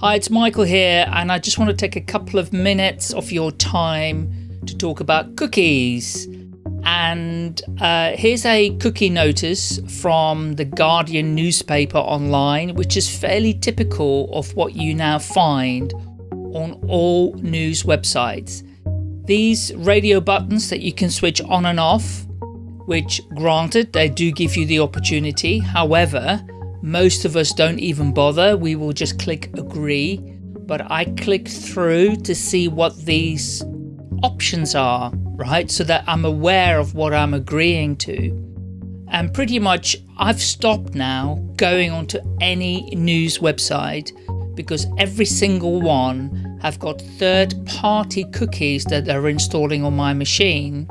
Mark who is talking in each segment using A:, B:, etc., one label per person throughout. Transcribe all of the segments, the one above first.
A: Hi, it's Michael here, and I just want to take a couple of minutes of your time to talk about cookies. And uh, here's a cookie notice from the Guardian newspaper online, which is fairly typical of what you now find on all news websites. These radio buttons that you can switch on and off, which granted, they do give you the opportunity. However, most of us don't even bother. We will just click agree. But I click through to see what these options are, right? So that I'm aware of what I'm agreeing to. And pretty much I've stopped now going onto any news website because every single one have got third party cookies that they're installing on my machine,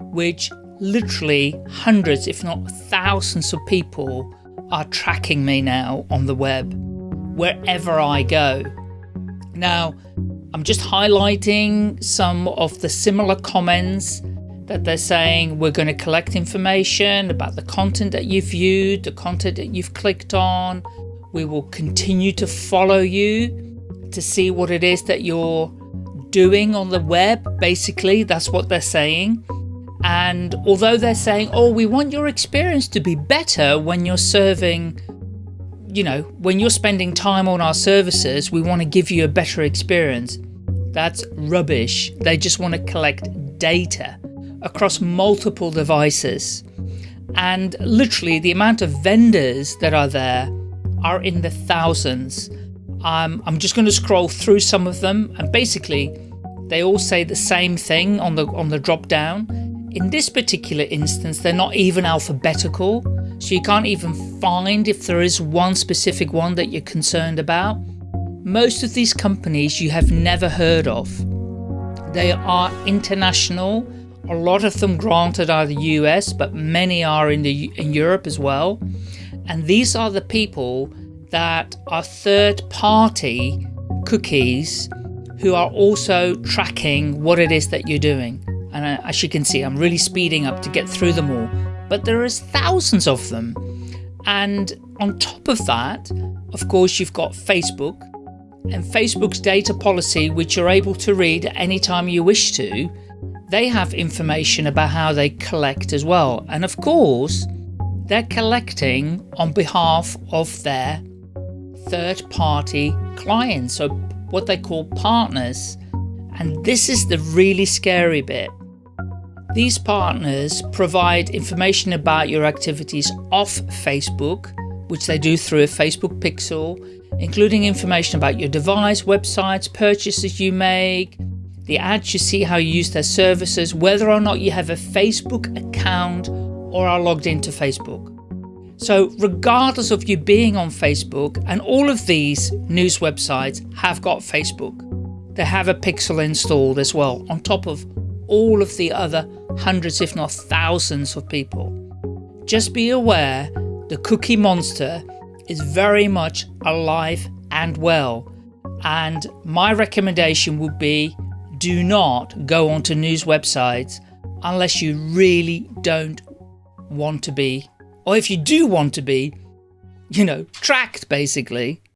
A: which literally hundreds, if not thousands of people are tracking me now on the web, wherever I go. Now, I'm just highlighting some of the similar comments that they're saying we're going to collect information about the content that you've viewed, the content that you've clicked on. We will continue to follow you to see what it is that you're doing on the web. Basically, that's what they're saying. And although they're saying, oh, we want your experience to be better when you're serving, you know, when you're spending time on our services, we want to give you a better experience. That's rubbish. They just want to collect data across multiple devices. And literally the amount of vendors that are there are in the thousands. Um, I'm just going to scroll through some of them and basically they all say the same thing on the on the drop down in this particular instance, they're not even alphabetical, so you can't even find if there is one specific one that you're concerned about. Most of these companies you have never heard of. They are international, a lot of them granted are the US, but many are in, the, in Europe as well. And these are the people that are third party cookies who are also tracking what it is that you're doing. And as you can see, I'm really speeding up to get through them all. But there is thousands of them. And on top of that, of course, you've got Facebook and Facebook's data policy, which you're able to read anytime you wish to. They have information about how they collect as well. And of course, they're collecting on behalf of their third party clients, so what they call partners. And this is the really scary bit. These partners provide information about your activities off Facebook, which they do through a Facebook pixel, including information about your device, websites, purchases you make, the ads you see, how you use their services, whether or not you have a Facebook account or are logged into Facebook. So regardless of you being on Facebook, and all of these news websites have got Facebook, they have a pixel installed as well, on top of all of the other hundreds, if not thousands of people. Just be aware the cookie monster is very much alive and well. And my recommendation would be do not go onto news websites unless you really don't want to be, or if you do want to be, you know, tracked basically.